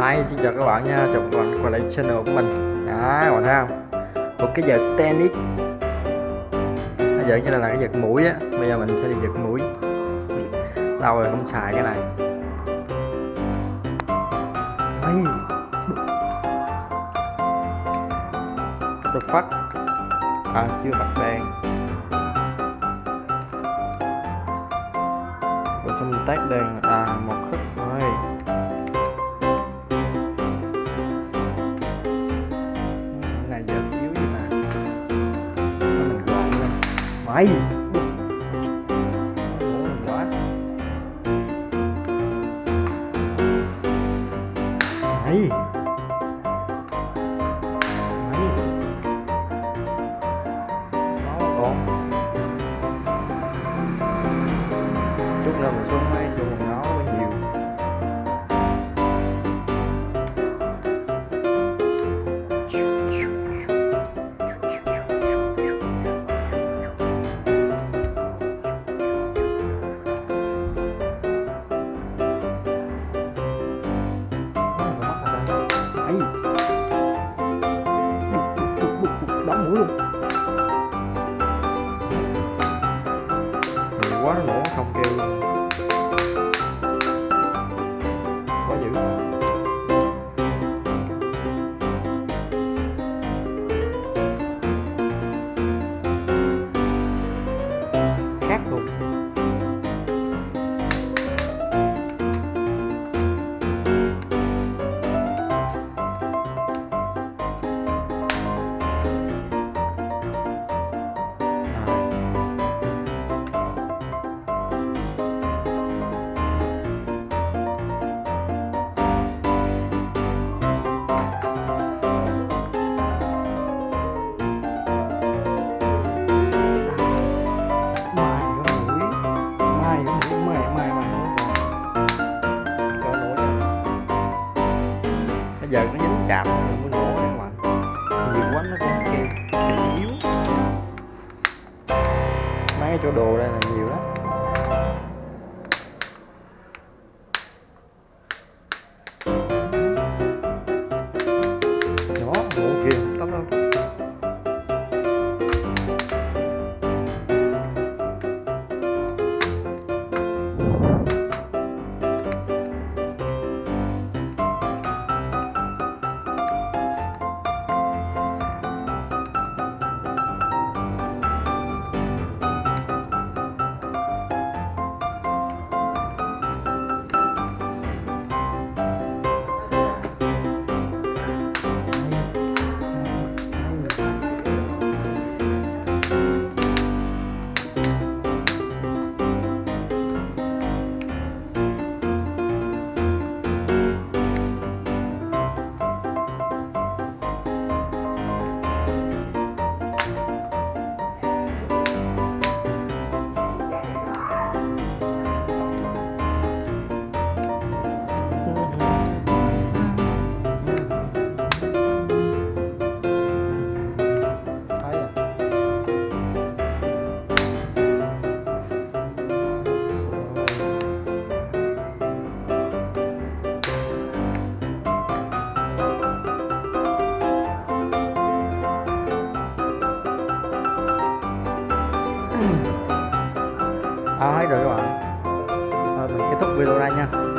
Hi, xin chào các bạn nha, chào các bạn quay lại channel của mình. Đó, các bạn thấy không? Một cái vợt tennis. Nó vợt như là, là cái vợt mũi á. Bây giờ mình sẽ đi vợt mũi. Lâu rồi không xài cái này. Ây. Được phát À, chưa bật đèn. Rồi xong mình tắt đèn? À, một 白 luôn nhiều quá nó nổ không? Bây giờ nó dính chạm mới nổ đấy các bạn nhiều quá nó cũng kêu bị yếu. Mấy cái chỗ đồ đây là nhiều lắm. Đó ok. Ờ, à, hết rồi các bạn. Thôi mình kết thúc video đây nha.